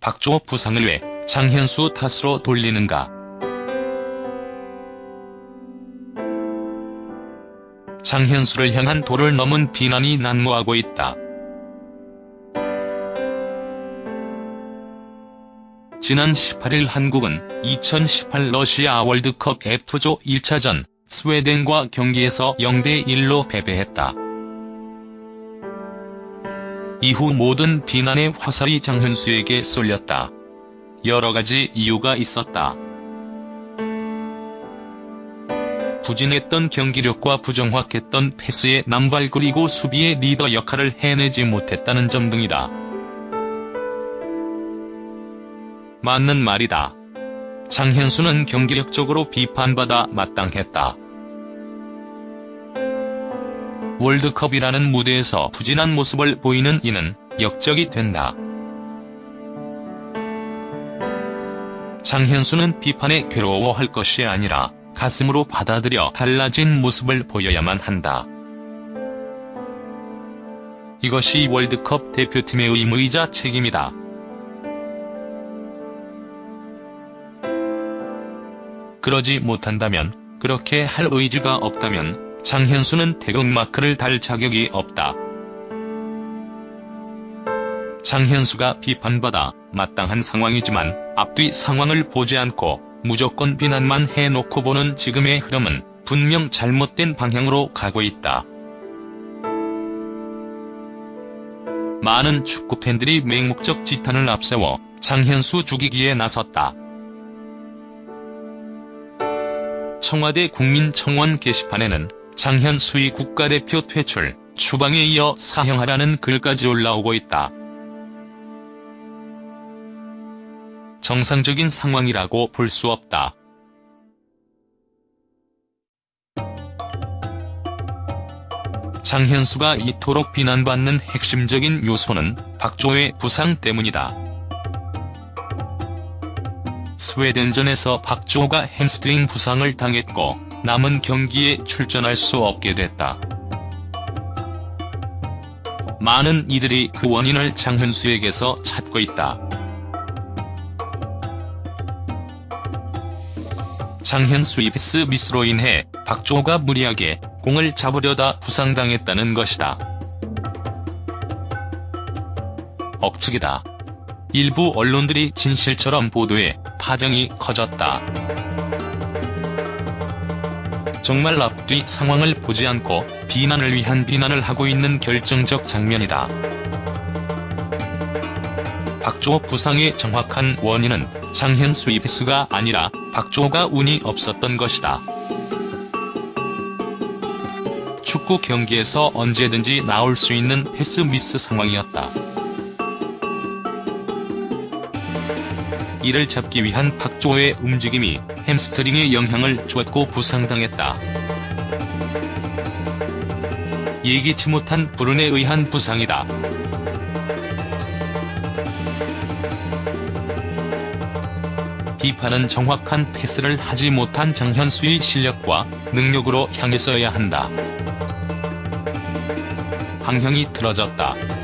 박주호 부상을 왜 장현수 탓으로 돌리는가. 장현수를 향한 도를 넘은 비난이 난무하고 있다. 지난 18일 한국은 2018 러시아 월드컵 F조 1차전 스웨덴과 경기에서 0대1로 패배했다. 이후 모든 비난의 화살이 장현수에게 쏠렸다. 여러 가지 이유가 있었다. 부진했던 경기력과 부정확했던 패스의 남발 그리고 수비의 리더 역할을 해내지 못했다는 점 등이다. 맞는 말이다. 장현수는 경기력적으로 비판받아 마땅했다. 월드컵이라는 무대에서 부진한 모습을 보이는 이는 역적이 된다. 장현수는 비판에 괴로워할 것이 아니라 가슴으로 받아들여 달라진 모습을 보여야만 한다. 이것이 월드컵 대표팀의 의무이자 책임이다. 그러지 못한다면, 그렇게 할 의지가 없다면 장현수는 태극마크를 달 자격이 없다. 장현수가 비판받아 마땅한 상황이지만 앞뒤 상황을 보지 않고 무조건 비난만 해놓고 보는 지금의 흐름은 분명 잘못된 방향으로 가고 있다. 많은 축구 팬들이 맹목적 지탄을 앞세워 장현수 죽이기에 나섰다. 청와대 국민청원 게시판에는 장현수의 국가대표 퇴출, 추방에 이어 사형하라는 글까지 올라오고 있다. 정상적인 상황이라고 볼 수 없다. 장현수가 이토록 비난받는 핵심적인 요소는 박조의 부상 때문이다. 스웨덴전에서 박주호가 햄스트링 부상을 당했고 남은 경기에 출전할 수 없게 됐다. 많은 이들이 그 원인을 장현수에게서 찾고 있다. 장현수의 패스 미스로 인해 박주호가 무리하게 공을 잡으려다 부상당했다는 것이다. 억측이다. 일부 언론들이 진실처럼 보도해 파장이 커졌다. 정말 앞뒤 상황을 보지 않고 비난을 위한 비난을 하고 있는 결정적 장면이다. 박주호 부상의 정확한 원인은 장현수의 패스가 아니라 박주호가 운이 없었던 것이다. 축구 경기에서 언제든지 나올 수 있는 패스 미스 상황이었다. 이를 잡기 위한 박조의 움직임이 햄스트링에 영향을 주었고 부상당했다. 예기치 못한 불운에 의한 부상이다. 비판은 정확한 패스를 하지 못한 장현수의 실력과 능력으로 향했어야 한다. 방향이 틀어졌다.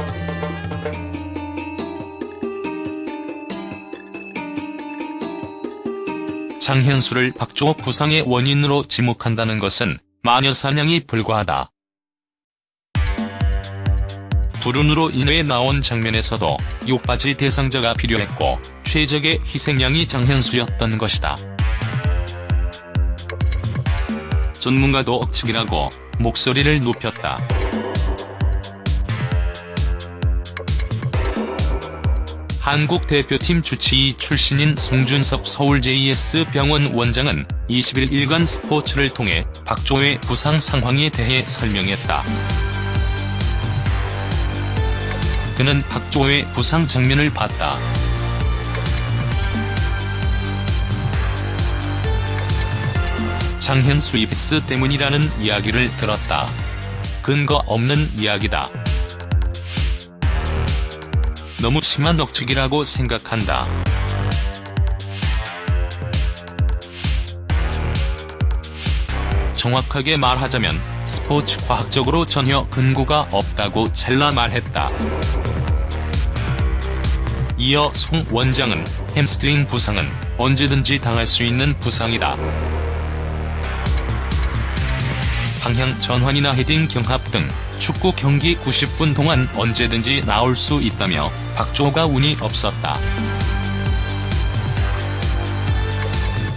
장현수를 박주호 부상의 원인으로 지목한다는 것은 마녀 사냥이 불과하다. 불운으로 인해 나온 장면에서도 욕받이 대상자가 필요했고 최적의 희생양이 장현수였던 것이다. 전문가도 억측이라고 목소리를 높였다. 한국 대표팀 주치의 출신인 송준섭 서울 JS 병원 원장은 20일 일간 스포츠를 통해 박조의 부상 상황에 대해 설명했다. 그는 박조의 부상 장면을 봤다. 장현수 입스 때문이라는 이야기를 들었다. 근거 없는 이야기다. 너무 심한 억측이라고 생각한다. 정확하게 말하자면 스포츠 과학적으로 전혀 근거가 없다고 잘라 말했다. 이어 송 원장은 햄스트링 부상은 언제든지 당할 수 있는 부상이다. 방향 전환이나 헤딩 경합 등 축구 경기 90분 동안 언제든지 나올 수 있다며 박주호가 운이 없었다.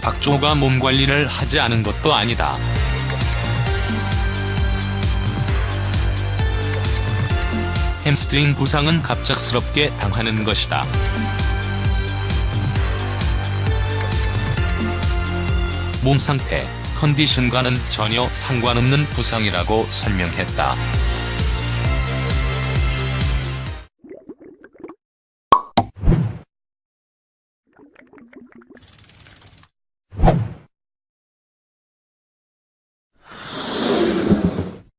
박주호가 몸 관리를 하지 않은 것도 아니다. 햄스트링 부상은 갑작스럽게 당하는 것이다. 몸 상태, 컨디션과는 전혀 상관없는 부상이라고 설명했다.